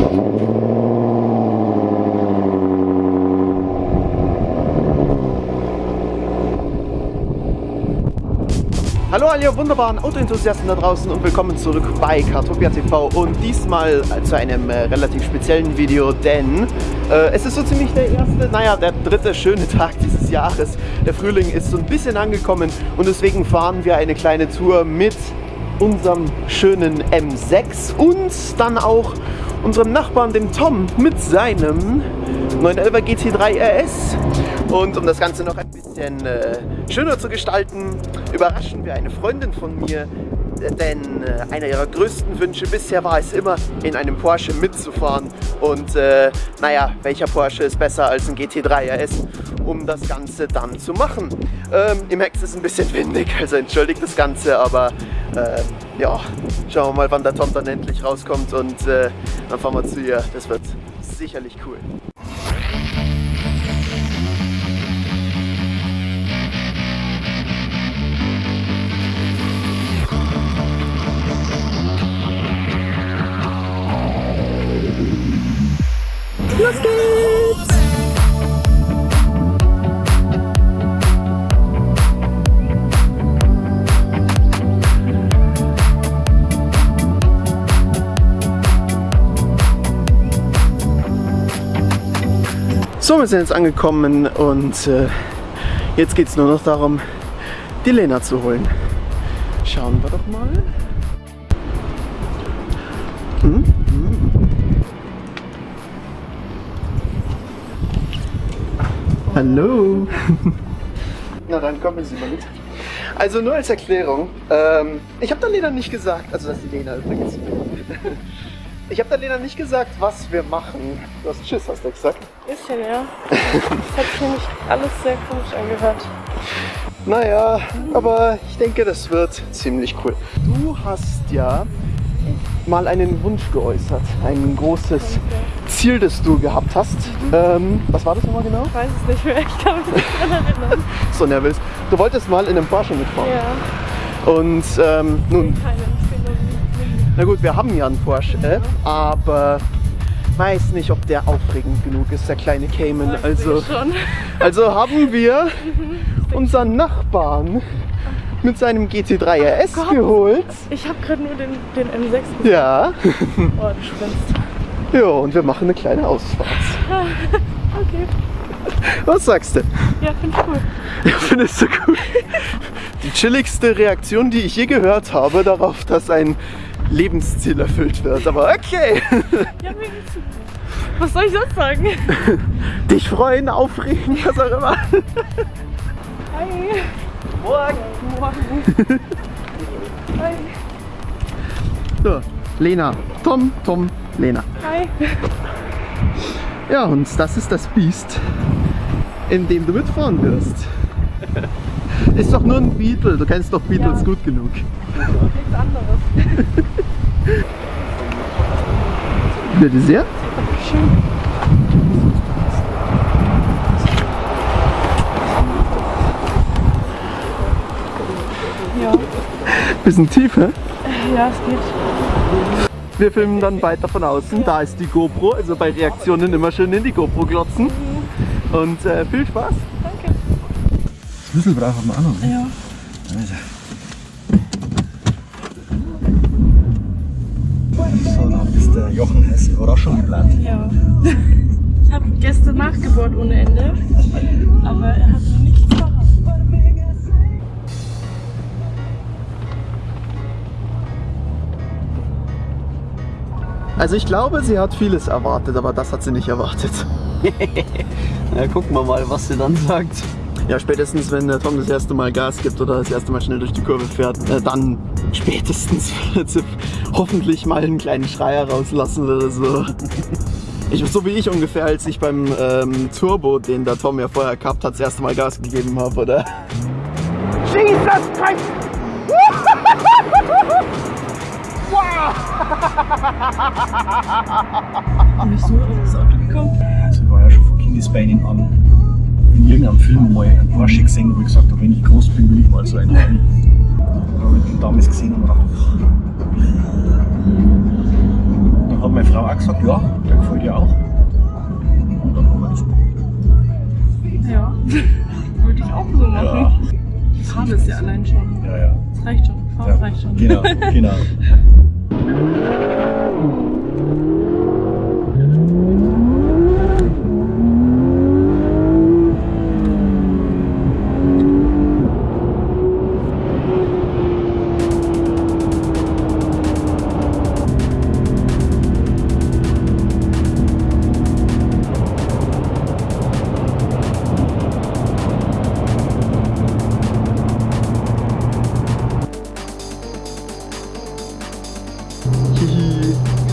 Hallo alle wunderbaren Autoenthusiasten da draußen und willkommen zurück bei Kartopia TV und diesmal zu einem äh, relativ speziellen Video, denn äh, es ist so ziemlich der erste, naja, der dritte schöne Tag dieses Jahres. Der Frühling ist so ein bisschen angekommen und deswegen fahren wir eine kleine Tour mit unserem schönen M6 und dann auch unserem Nachbarn, dem Tom, mit seinem 911 GT3 RS. Und um das Ganze noch ein bisschen äh, schöner zu gestalten, überraschen wir eine Freundin von mir, denn äh, einer ihrer größten Wünsche bisher war es immer, in einem Porsche mitzufahren. Und äh, naja, welcher Porsche ist besser als ein GT3 RS, um das Ganze dann zu machen. Ähm, Im Hex ist ein bisschen windig, also entschuldigt das Ganze, aber äh, ja, schauen wir mal, wann der Tom dann endlich rauskommt und äh, dann fahren wir zu ihr. Das wird sicherlich cool. Los geht's! So, wir sind jetzt angekommen und äh, jetzt geht es nur noch darum, die Lena zu holen. Schauen wir doch mal. Hm? Hallo. Na dann kommen Sie mal mit. Also nur als Erklärung, ähm, ich habe der Lena nicht gesagt, also das ist die Lena übrigens. Ich habe der Lena nicht gesagt, was wir machen. Du hast Tschüss, hast du gesagt? Bisschen, ja. Das hat sich nämlich alles sehr komisch angehört. Naja, aber ich denke, das wird ziemlich cool. Du hast ja mal einen Wunsch geäußert, ein großes Ziel, das du gehabt hast. Ähm, was war das nochmal genau? Ich weiß es nicht mehr, ich kann mich nicht daran erinnern. So nervös. Du wolltest mal in einem Porsche mitfahren. Ja, Und ähm, nun, nur Mini. Na gut, wir haben ja einen Porsche, äh, aber weiß nicht, ob der aufregend genug ist, der kleine Cayman. Also, also haben wir unseren Nachbarn mit seinem GT3 RS Gott. geholt. Ich habe gerade nur den, den M6 gesehen. Ja. Oh, du spinnst. Ja, und wir machen eine kleine Ausfahrt. Okay. Was sagst du? Ja, finde ich cool. Ja, findest du gut? Die chilligste Reaktion, die ich je gehört habe, darauf, dass ein Lebensziel erfüllt wird. Aber okay. Ja. Was soll ich sonst sagen? Dich freuen, aufregen, was auch immer. Hi. Morgen. Morgen. Hi. So, Lena. Tom, Tom, Lena. Hi. Ja, und das ist das Biest, in dem du mitfahren wirst. Ist doch nur ein Beetle, du kennst doch Beatles Ja. gut genug. Nichts anderes. Bitte sehr. Schön. Ja, Bisschen tief, hä? ja, es geht. Wir filmen dann weiter von außen. Da ist die GoPro, also bei Reaktionen immer schön in die GoPro glotzen. Und äh, viel Spaß. Schlüssel brauchen wir auch noch. Ne? Ja. Also. So, dann ist der Jochen heiß Überraschung geplant. Ja. Ich habe gestern nachgebohrt ohne Ende, aber er hat noch nichts verraten. Also ich glaube, sie hat vieles erwartet, aber das hat sie nicht erwartet. Ja, gucken wir mal, was sie dann sagt. Ja, spätestens wenn der Tom das erste Mal Gas gibt oder das erste Mal schnell durch die Kurve fährt, äh, dann spätestens wird sie hoffentlich mal einen kleinen Schreier rauslassen oder so. Ich, so wie ich ungefähr, als ich beim ähm, Turbo, den der Tom ja vorher gehabt hat, das erste Mal Gas gegeben habe, oder? Jesus Christ! Wieso ist das Auto gekommen? Ich war ja schon von Kindesbeinen an in irgendeinem Film mal einen Porsche gesehen, wo ich gesagt habe, wenn ich groß bin, will ich mal so einen haben. Da habe ich den damals gesehen und gedacht, dann hat meine Frau auch gesagt, ja, der gefällt ihr auch. Und dann haben wir das gemacht. Ja. Würde ich auch so machen. Ja, Die Farbe ist ja allein schon. ja, ja. Das reicht schon. Farbe ja. reicht schon. Genau, genau.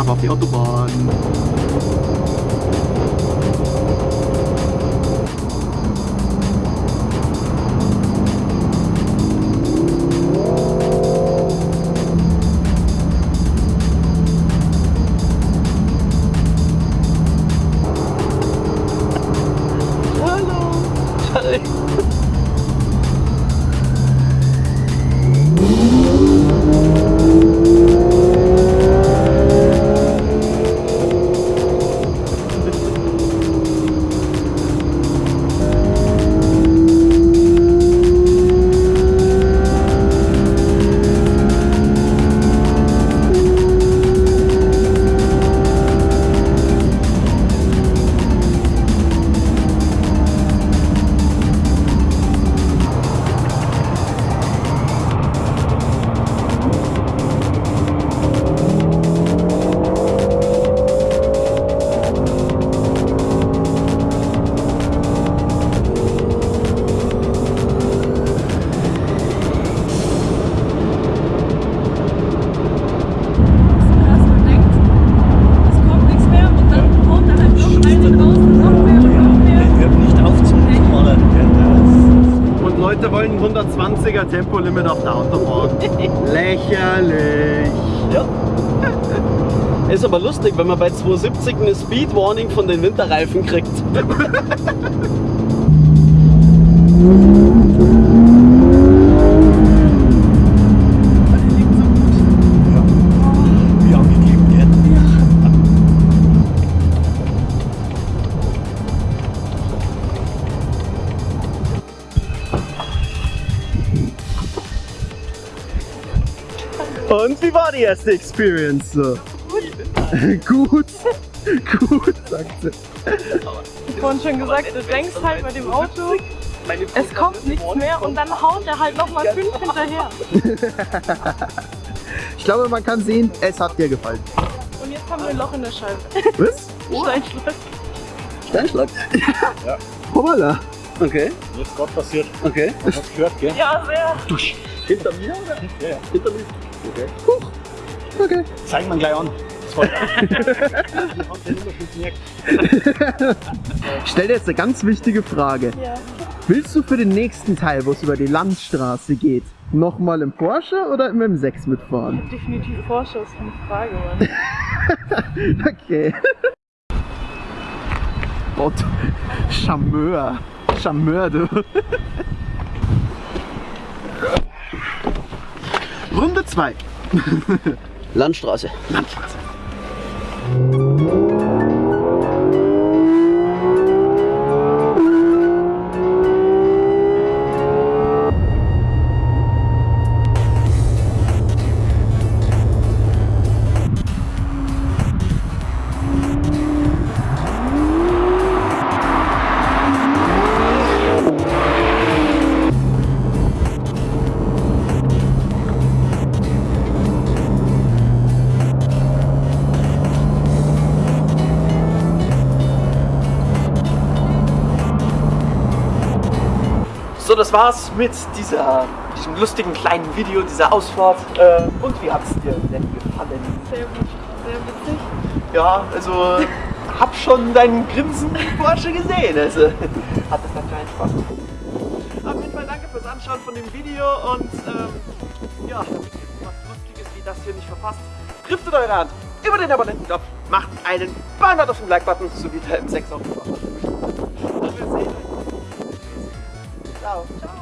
Mafia do Bairro. 120er Tempolimit auf der Autobahn. Lächerlich. Ja. Ist aber lustig, wenn man bei 270 eine Speed Warning von den Winterreifen kriegt. Und wie war die erste Experience? so? Gut. Gut, sagt sie. Ich vorhin schon gesagt, du denkst halt bei dem Auto, es kommt nichts mehr und dann haut er halt nochmal fünf hinterher. Ich glaube, man kann sehen, es hat dir gefallen. Und jetzt haben wir ein Loch in der Scheibe. Was? Steinschlag. Steinschlag. Hoppala. Okay, Jetzt gerade passiert. okay. Hast du gehört, gell? Ja, sehr. Hinter mir oder? Ja, ja. Hinter mir. Okay. Okay. Zeig mir gleich an. Ich stell dir jetzt eine ganz wichtige Frage. Ja. Willst du für den nächsten Teil, wo es über die Landstraße geht, nochmal im Porsche oder im M6 mitfahren? Definitiv Vorschuss, keine Frage, Mann. Okay. Gott, Charmeur. Charmeur, du. Runde 2. Landstraße. Landstraße. Das war's mit dieser, diesem lustigen kleinen Video, dieser Ausfahrt. Äh, und wie hat's dir denn gefallen? Sehr gut, sehr witzig. Ja, also hab schon deinen Grinsen im Porsche gesehen. Also hat es anscheinend Spaß gemacht. Auf jeden Fall danke fürs Anschauen von dem Video und ähm, ja, damit ihr was Lustiges wie das hier nicht verpasst, driftet eure Hand über den Abonnentenknopf, macht einen Banner auf den Like-Button, so wie der M6 auch gemacht hat. Und